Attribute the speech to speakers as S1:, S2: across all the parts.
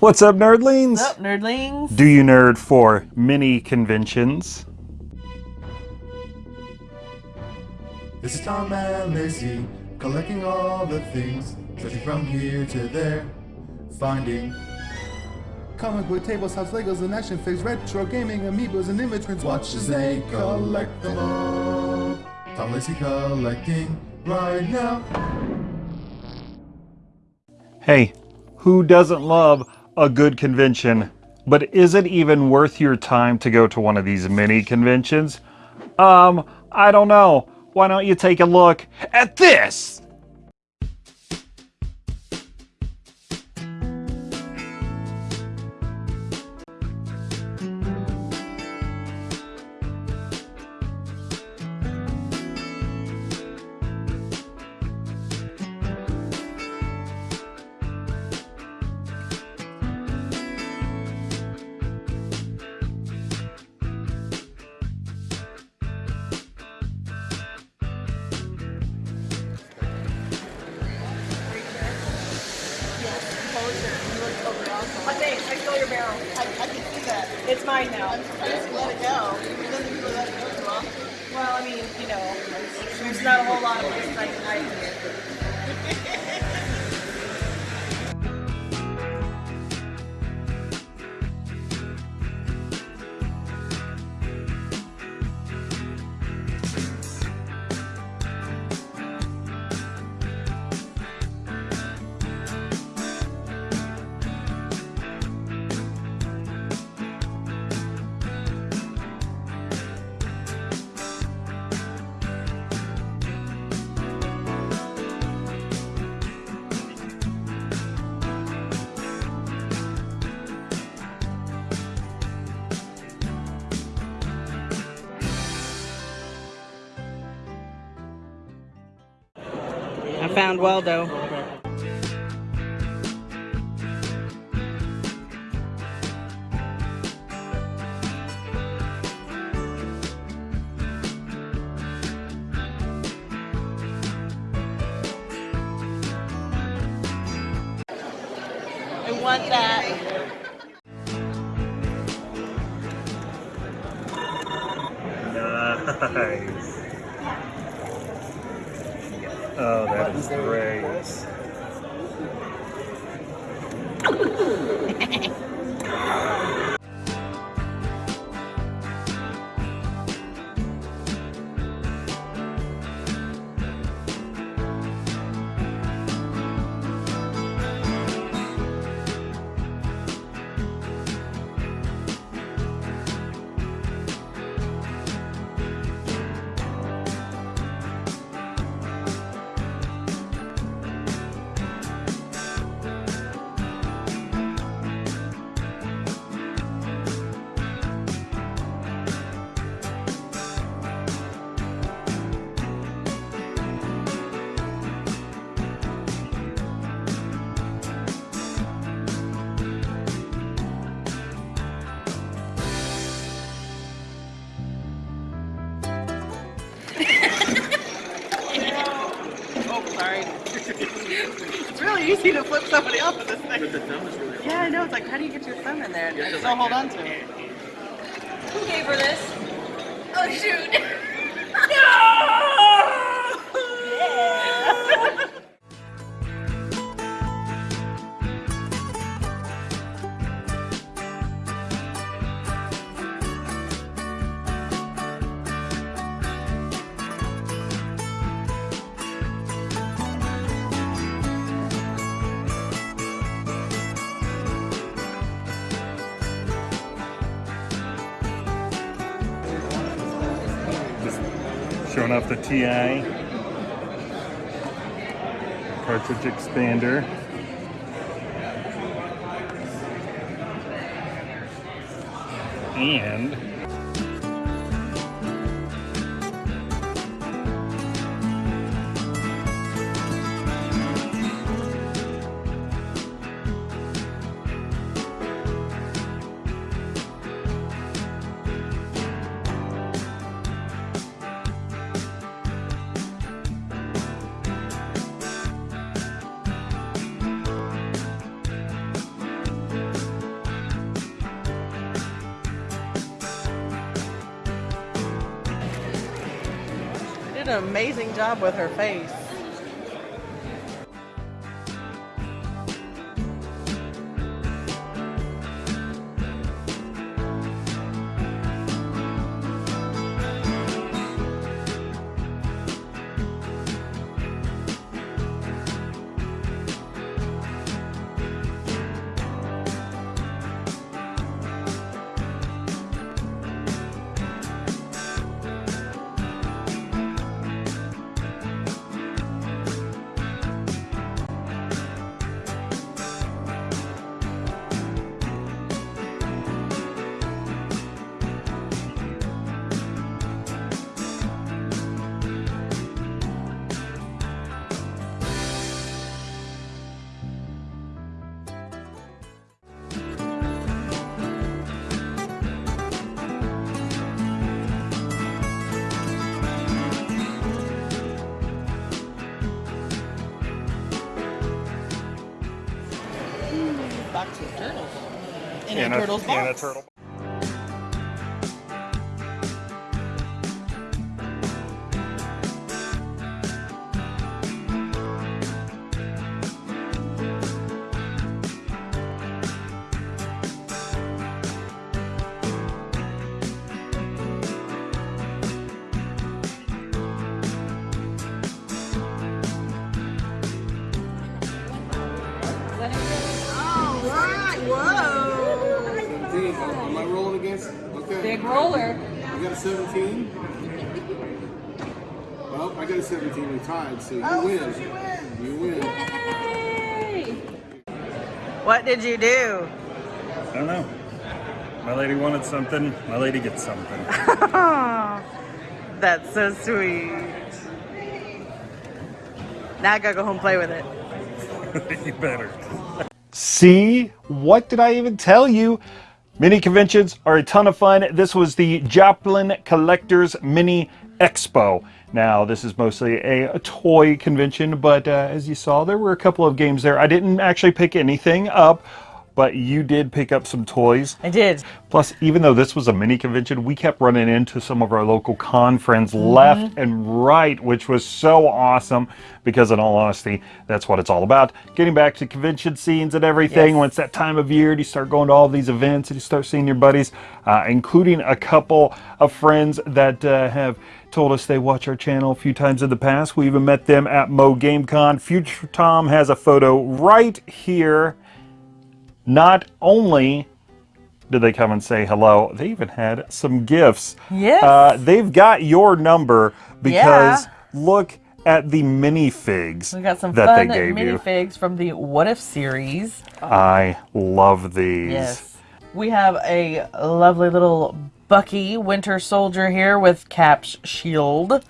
S1: What's up, nerdlings?
S2: What's up, nerdlings?
S1: Do you nerd for mini conventions?
S3: This is Tom and Lacey, collecting all the things, searching from here to there, finding comic book tables, house Legos, and action figures, retro gaming, amiibos, and image prints. Watch as they collect them all. Tom Lacey collecting right now.
S1: Hey, who doesn't love a good convention? But is it even worth your time to go to one of these mini conventions? Um, I don't know. Why don't you take a look at this?
S4: Mine now.
S2: Let it go. Often.
S4: Well, I mean, you know, there's not a whole lot of
S2: found Waldo. I want that.
S1: Nice.
S2: Easy to flip somebody off with this thing. But the thumb is really Yeah, I know. It's like, how do you get your thumb in there and still hold on to it?
S4: Who gave her this? Oh, shoot.
S1: Just TI cartridge expander. And
S2: job with her face. A, turtle's
S1: in a
S2: box.
S1: turtle.
S5: Okay.
S4: Big roller.
S5: You got a 17? Well, I got a 17. We tied, so you
S2: Oh,
S5: win.
S2: so she.
S5: You win.
S4: Yay!
S2: What did you do?
S1: I don't know. My lady wanted something. My lady gets something.
S2: That's so sweet. Now I gotta go home and play with it.
S1: you better. See? What did I even tell you? Mini conventions are a ton of fun. This was the Joplin Collectors Mini Expo. Now, this is mostly a, a toy convention, but uh, as you saw, there were a couple of games there. I didn't actually pick anything up, but you did pick up some toys.
S2: I did.
S1: Plus, even though this was a mini convention, we kept running into some of our local con friends left and right, which was so awesome because, in all honesty, that's what it's all about. Getting back to convention scenes and everything.
S2: Yes.
S1: When it's that time of year, and you start going to all these events and you start seeing your buddies, uh, including a couple of friends that uh, have told us they watch our channel a few times in the past. We even met them at Mo GameCon. Future Tom has a photo right here. Not only did they come and say hello, they even had some gifts.
S2: Yes.
S1: Uh, they've got your number because
S2: Yeah.
S1: look at the minifigs
S2: We got some
S1: that
S2: fun
S1: they gave you.
S2: minifigs from the What If series.
S1: I love these.
S2: Yes. We have a lovely little Bucky Winter Soldier here with Cap's shield.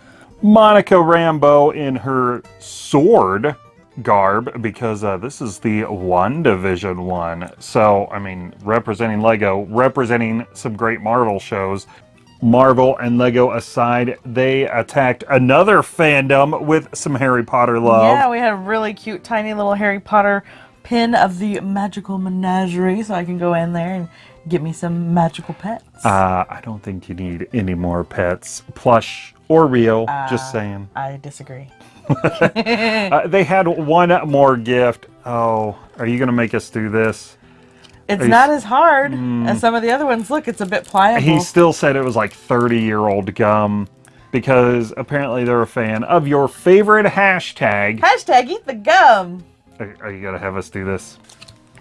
S1: Monica Rambeau in her sword garb because uh, this is the WandaVision one. So, I mean, representing Lego, representing some great Marvel shows. Marvel and Lego aside, they attacked another fandom with some Harry Potter love.
S2: Yeah, we had a really cute, tiny little Harry Potter pin of the magical menagerie, so I can go in there and get me some magical pets.
S1: Uh, I don't think you need any more pets, plush or real. just saying.
S2: I disagree.
S1: Uh, they had one more gift. Oh, are you going to make us do this?
S2: It's
S1: you
S2: not as hard as some of the other ones. Look, it's a bit pliable.
S1: He still said it was like 30 year old gum because apparently they're a fan of your favorite hashtag.
S2: Hashtag eat the gum.
S1: Are, are you going to have us do this?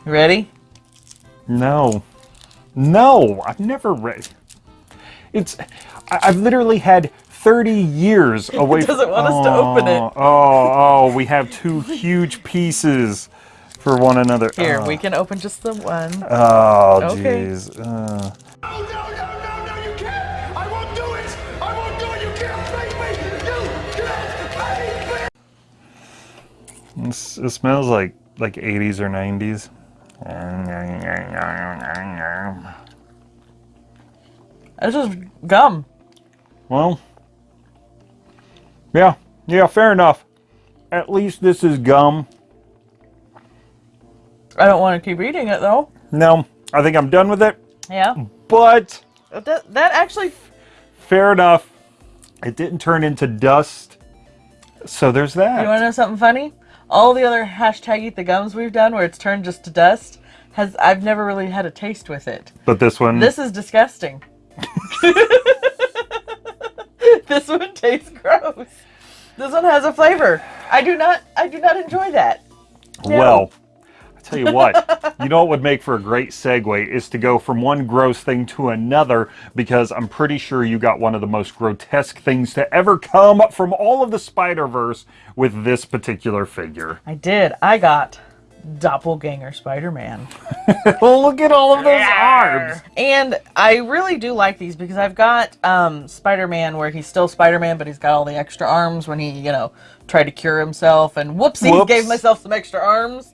S2: Ready?
S1: No. No, I've never read. It's. I, I've literally had 30 years away
S2: doesn't want us to open it.
S1: Oh, Oh, oh, we have two huge pieces for one another.
S2: Here,
S1: Oh.
S2: we can open just the one.
S1: Oh,
S2: Okay.
S1: jeez. Uh,
S6: Oh, no, no, no, no, you can't! I won't do it! I won't do it! You can't make me! You can't make me!
S1: it's- it smells like like 80s or 90s.
S2: It's just gum.
S1: Well, yeah, yeah, fair enough. At least this is gum.
S2: I don't want to keep eating it though.
S1: No, I think I'm done with it.
S2: Yeah.
S1: But
S2: That, that actually,
S1: fair enough. It didn't turn into dust So there's that.
S2: You want to know something funny? All the other hashtag eat the gums we've done where it's turned just to dust has I've never really had a taste with it.
S1: but this one,
S2: This is disgusting. this one tastes gross. This one has a flavor. I do not I do not enjoy that. No.
S1: well, I tell you what, you know what would make for a great segue is to go from one gross thing to another because I'm pretty sure you got one of the most grotesque things to ever come from all of the Spider Verse with this particular figure.
S2: I did. I got Doppelganger Spider-Man.
S1: Oh, look at all of those arms!
S2: And I really do like these because I've got um, Spider-Man where he's still Spider-Man, but he's got all the extra arms when he, you know, tried to cure himself. And whoopsie,
S1: Whoops.
S2: gave myself some extra arms.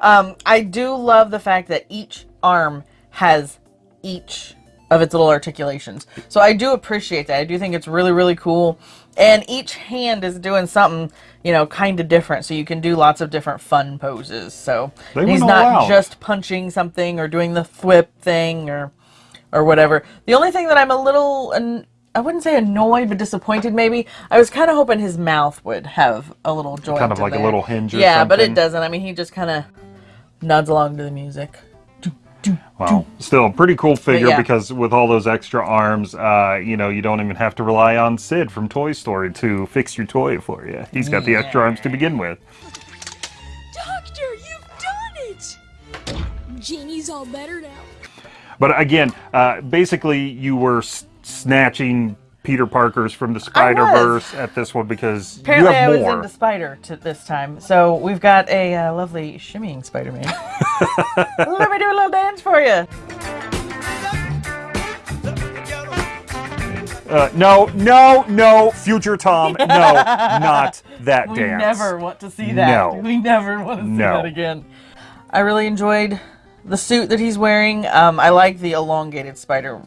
S2: Um, I do love the fact that each arm has each of its little articulations. So I do appreciate that. I do think it's really, really cool. And each hand is doing something, you know, kind of different. So you can do lots of different fun poses. So he's not
S1: out.
S2: just punching something or doing the thwip thing or or whatever. The only thing that I'm a little I wouldn't say annoyed, but disappointed maybe. I was kind of hoping his mouth would have a little joint.
S1: Kind of like a little hinge or
S2: Yeah, but it doesn't. I mean, he just kind of nods along to the music.
S1: Well, still a pretty cool figure
S2: yeah.
S1: because with all those extra arms, uh, you know, you don't even have to rely on Sid from Toy Story to fix your toy for you. He's got the extra arms to begin with.
S7: Doctor, you've done it! Janie's all better now.
S1: But again, uh, basically, you were s- snatching Peter Parker's from the Spider Verse at this one because
S2: Apparently,
S1: you
S2: I
S1: have
S2: was
S1: more.
S2: into Spider to this time. So we've got a uh, lovely shimmying Spider-Man. Let me do a little dance for you.
S1: Uh, no, no, no, future Tom, no, not that
S2: We
S1: dance.
S2: We never want to see that.
S1: No.
S2: We never want to see
S1: No.
S2: that again. I really enjoyed the suit that he's wearing. Um, I like the elongated spider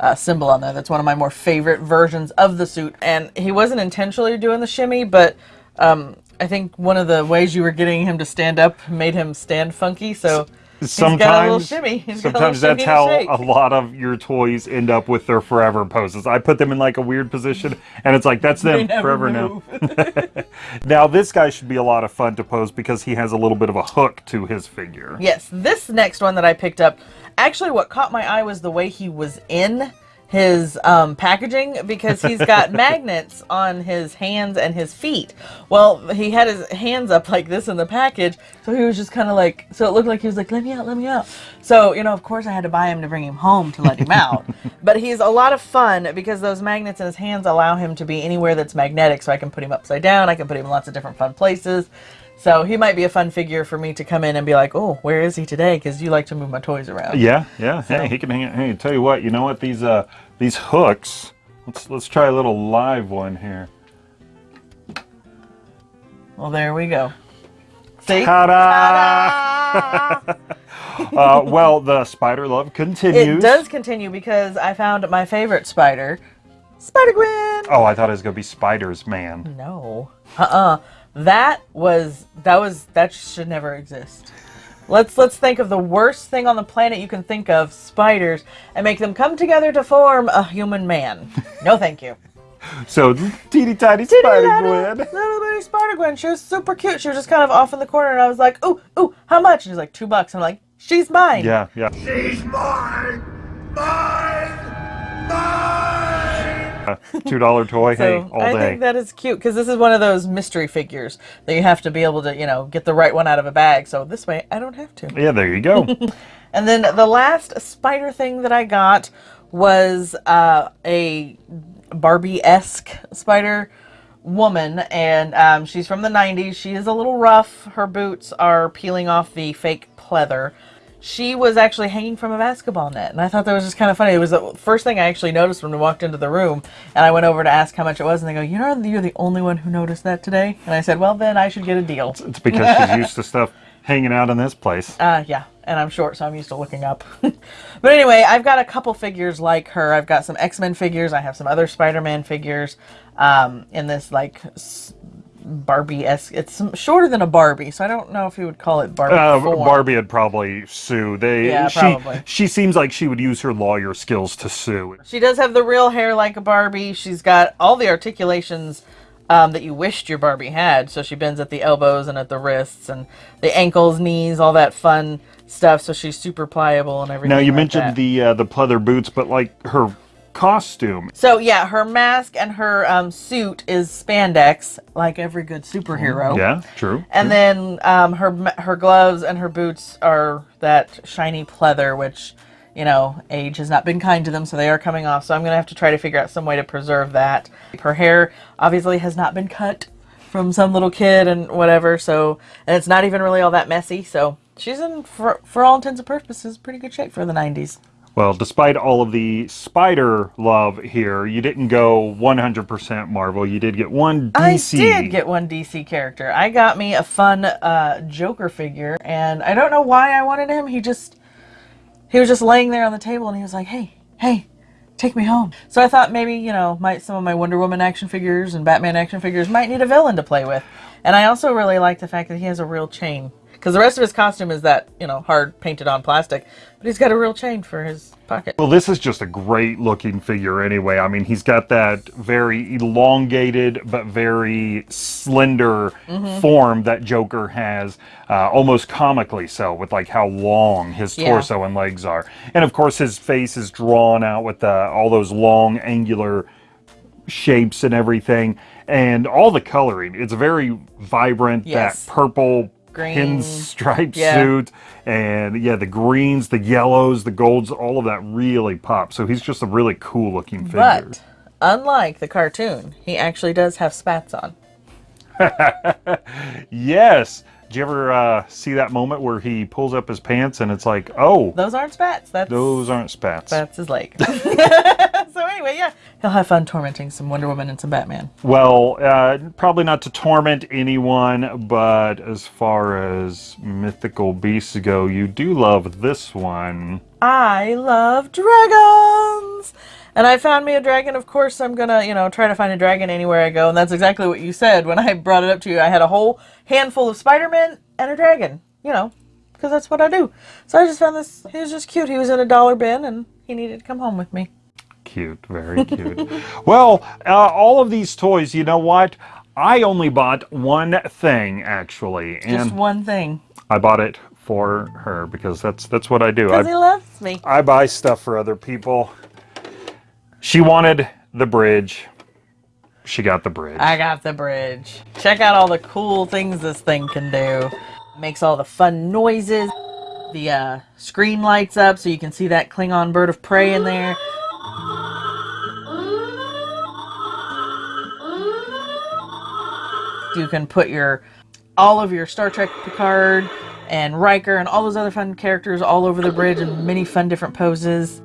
S2: uh, symbol on there. That's one of my more favorite versions of the suit. And he wasn't intentionally doing the shimmy, but um, I think one of the ways you were getting him to stand up made him stand funky. So he's got a little
S1: Sometimes,
S2: shimmy. He's got a little
S1: sometimes that's how a lot of your toys end up with their forever poses. I put them in like a weird position, and it's like that's them forever now. Now this guy should be a lot of fun to pose because he has a little bit of a hook to his figure.
S2: Yes, this next one that I picked up, actually, what caught my eye was the way he was in his um, packaging because he's got magnets on his hands and his feet. Well, he had his hands up like this in the package, so he was just kind of like, so it looked like he was like, let me out, let me out. So, you know, of course, I had to buy him to bring him home to let him out. but he's a lot of fun because those magnets in his hands allow him to be anywhere that's magnetic, so I can put him upside down, I can put him in lots of different fun places. So he might be a fun figure for me to come in and be like, oh, where is he today? Because you like to move my toys around.
S1: Yeah, yeah. Hey, he can hang. it- Hey, tell you what. You know what? These uh these hooks. Let's let's try a little live one here.
S2: Well, there we go. See?
S1: Ta-da! uh, well, the spider love continues.
S2: It does continue because I found my favorite spider, Spider Gwen.
S1: Oh, I thought it was gonna be Spiders Man.
S2: No. Uh-uh. That was that was that should never exist. Let's let's think of the worst thing on the planet you can think of, spiders, and make them come together to form a human man. No, thank you.
S1: So teeny tiny Spider Gwen.
S2: Little bitty Spider Gwen. She was super cute. She was just kind of off in the corner, and I was like, "Ooh, ooh, how much?" And she's like, two bucks." I'm like, "She's mine."
S1: Yeah, yeah.
S6: She's mine! Mine! Mine!
S1: Two dollar toy.
S2: So
S1: hey, all
S2: I
S1: day.
S2: think that is cute because this is one of those mystery figures that you have to be able to, you know, get the right one out of a bag. So this way, I don't have to.
S1: yeah, there you go.
S2: And then the last spider thing that I got was uh, a Barbie-esque spider woman, and um, she's from the 90s. She is a little rough. Her boots are peeling off the fake pleather. She was actually hanging from a basketball net, and I thought that was just kind of funny. It was the first thing I actually noticed when we walked into the room, and I went over to ask how much it was, and they go, "You know, you're the only one who noticed that today." And I said, "Well, then I should get a deal."
S1: it's because she's used to stuff hanging out in this place.
S2: Uh, yeah, and I'm short, so I'm used to looking up. but anyway, I've got a couple figures like her. I've got some X-Men figures. I have some other Spider-Man figures um, in this like Barbie-esque. It's shorter than a Barbie, so I don't know if you would call it Barbie.
S1: Uh. Barbie would probably sue. They
S2: Yeah,
S1: she
S2: probably.
S1: she seems like she would use her lawyer skills to sue.
S2: She does have the real hair like a Barbie. She's got all the articulations um, that you wished your Barbie had. So she bends at the elbows and at the wrists and the ankles, knees, all that fun stuff. So she's super pliable and everything.
S1: Now you
S2: like
S1: mentioned
S2: that.
S1: the uh, the pleather boots, but like her costume.
S2: So yeah, her mask and her um, suit is spandex, like every good superhero.
S1: Yeah, true.
S2: And then um, her her gloves and her boots are that shiny pleather, which you know age has not been kind to them, so they are coming off. So I'm gonna have to try to figure out some way to preserve that. Her hair obviously has not been cut from some little kid and whatever. So and it's not even really all that messy. So she's in for for all intents and purposes pretty good shape for the 90s.
S1: Well, despite all of the spider love here, you didn't go 100% Marvel. You did get one DC.
S2: I did get one DC character. I got me a fun uh, Joker figure, and I don't know why I wanted him. He just he was just laying there on the table, and he was like, "Hey, hey, take me home." So I thought maybe you know, might some of my Wonder Woman action figures and Batman action figures might need a villain to play with. And I also really like the fact that he has a real chain. Because the rest of his costume is that, you know, hard painted on plastic. But he's got a real chain for his pocket.
S1: Well, this is just a great looking figure anyway. I mean, he's got that very elongated but very slender
S2: Mm-hmm.
S1: form that Joker has, uh, almost comically so, with like how long his
S2: Yeah.
S1: torso and legs are. And of course, his face is drawn out with uh, all those long, angular shapes and everything. And all the coloring, it's very vibrant.
S2: Yes.
S1: That purple
S2: Green.
S1: pinstripe
S2: Yeah.
S1: suit and yeah the greens the yellows the golds all of that really pop so he's just a really cool looking figure
S2: But unlike the cartoon, he actually does have spats on.
S1: yes did you ever uh, see that moment where he pulls up his pants and it's like oh
S2: Those aren't spats. That's
S1: those aren't spats
S2: That's his leg. so anyway, yeah, he'll have fun tormenting some Wonder Woman and some Batman.
S1: well uh, probably not to torment anyone but as far as mythical beasts go you do love this one
S2: I love dragons, and I found me a dragon. Of course, I'm gonna, you know, try to find a dragon anywhere I go, and that's exactly what you said when I brought it up to you. I had a whole handful of Spider-Man and a dragon, you know, because that's what I do. So I just found this. He was just cute. He was in a dollar bin, and he needed to come home with me.
S1: Cute, very cute. well, uh, all of these toys, you know what? I only bought one thing actually,
S2: Just
S1: and
S2: one thing,
S1: I bought it for her because that's that's what I do.
S2: because he
S1: I,
S2: loves me.
S1: I buy stuff for other people. She wanted the bridge. She got the bridge.
S2: I got the bridge. Check out all the cool things this thing can do. Makes all the fun noises. The uh, screen lights up so you can see that Klingon bird of prey in there. You can put your all of your Star Trek Picard and Riker and all those other fun characters all over the bridge in many fun different poses.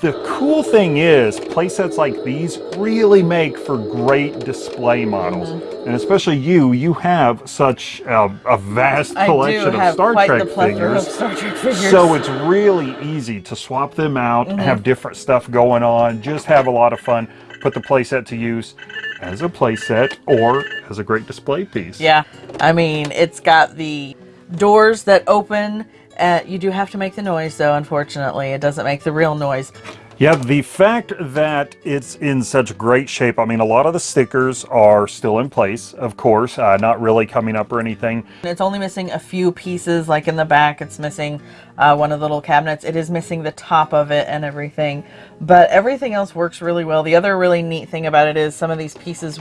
S1: The cool thing is, playsets like these really make for great display models.
S2: Mm-hmm.
S1: And especially you, you have such a, a vast collection of Star Trek figures.
S2: of Star Trek figures.
S1: So it's really easy to swap them out,
S2: Mm-hmm.
S1: have different stuff going on, just have a lot of fun, put the playset to use as a playset or as a great display piece.
S2: Yeah, I mean, it's got the doors that open. Uh, you do have to make the noise, though, unfortunately. It doesn't make the real noise.
S1: Yeah, the fact that it's in such great shape, I mean, a lot of the stickers are still in place, of course, uh, not really coming up or anything.
S2: It's only missing a few pieces, like in the back, it's missing uh, one of the little cabinets. It is missing the top of it and everything, but everything else works really well. The other really neat thing about it is some of these pieces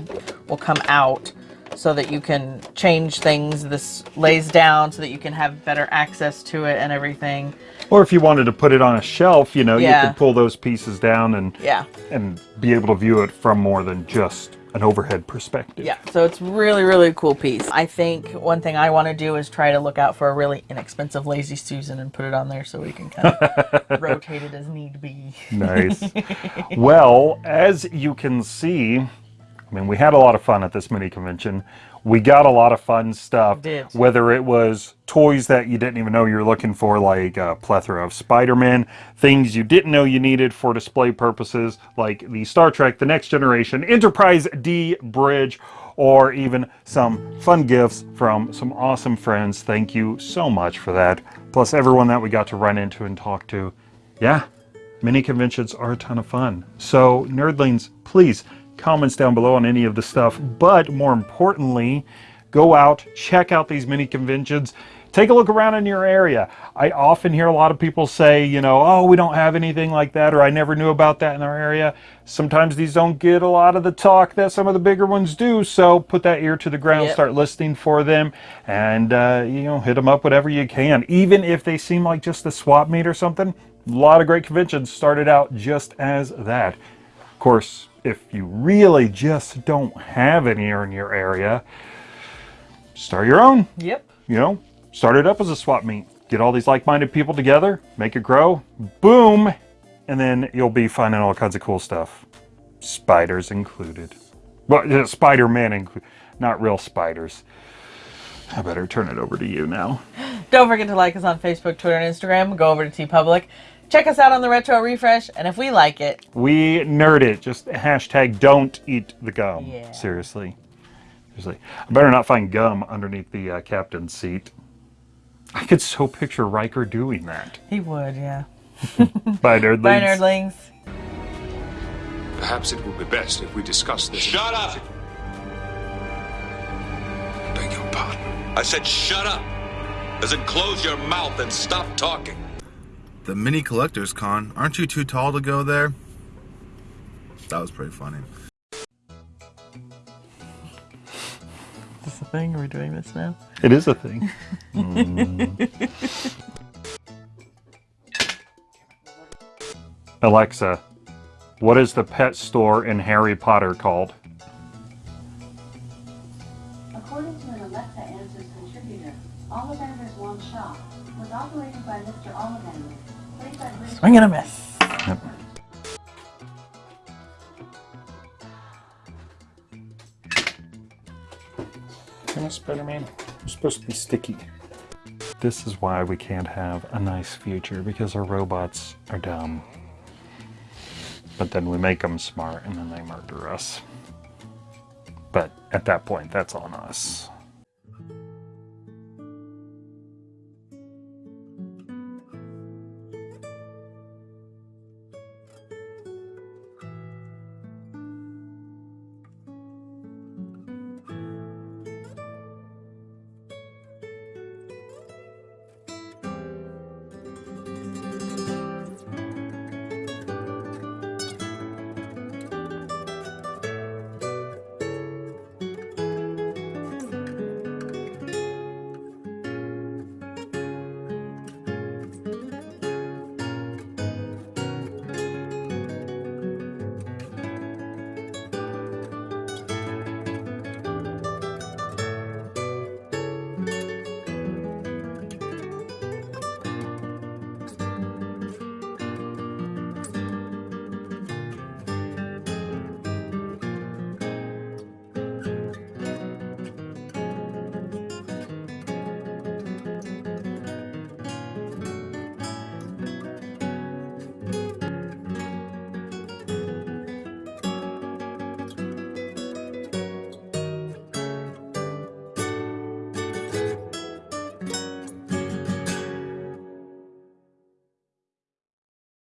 S2: will come out so that you can change things. This lays down so that you can have better access to it and everything.
S1: Or if you wanted to put it on a shelf, you know,
S2: Yeah.
S1: you could pull those pieces down and
S2: Yeah.
S1: and be able to view it from more than just an overhead perspective.
S2: Yeah, so it's really, really cool piece. I think one thing I want to do is try to look out for a really inexpensive Lazy Susan and put it on there so we can kind of rotate it as need be.
S1: Nice. well, as you can see, I mean, we had a lot of fun at this mini convention. We got a lot of fun stuff.
S2: Did.
S1: Whether it was toys that you didn't even know you were looking for, like a plethora of Spider-Man, things you didn't know you needed for display purposes, like the Star Trek The Next Generation Enterprise D Bridge, or even some fun gifts from some awesome friends. Thank you so much for that. Plus everyone that we got to run into and talk to. Yeah, Mini conventions are a ton of fun. So, nerdlings, please comments down below on any of the stuff. But more importantly, go out, check out these mini conventions. Take a look around in your area. I often hear a lot of people say, you know, oh, we don't have anything like that, or I never knew about that in our area. Sometimes these don't get a lot of the talk that some of the bigger ones do, so put that ear to the ground,
S2: Yep.
S1: start listening for them, and, uh, you know, hit them up whatever you can. Even if they seem like just a swap meet or something, a lot of great conventions started out just as that. Of course, if you really just don't have any in your area, start your own
S2: Yep.
S1: you know, start it up as a swap meet. Get all these like-minded people together, make it grow, boom, and then you'll be finding all kinds of cool stuff. Spiders included. Well, Spider-Man included, not real spiders. I better turn it over to you now.
S2: Don't forget to like us on Facebook, Twitter, and Instagram. Go over to TeePublic. Check us out on the Retro Refresh, and if we like it,
S1: We nerd it. Just hashtag don't eat the gum.
S2: Yeah.
S1: Seriously. Seriously. I better not find gum underneath the uh, captain's seat. I could so picture Riker doing that.
S2: he would, yeah.
S1: Bye, nerdlings.
S2: Bye, nerdlings.
S8: Perhaps it would be best if we discuss this.
S9: Shut up!
S8: Beg your pardon.
S9: I said shut up! As in close your mouth and stop talking.
S3: The mini collectors con. Aren't you too tall to go there? That was pretty funny.
S2: Is this a thing? Are we doing this now?
S1: It is a thing. Mm. Alexa, what is the pet store in Harry Potter called?
S10: According to an Alexa Answers contributor, Ollivander's Wand Shop was operated by Mr. Ollivander, British
S2: I'm gonna miss.
S1: Come on, Spider-Man. You're supposed to be sticky. This is why we can't have a nice future, because our robots are dumb. But then we make them smart, and then they murder us. But at that point, that's on us.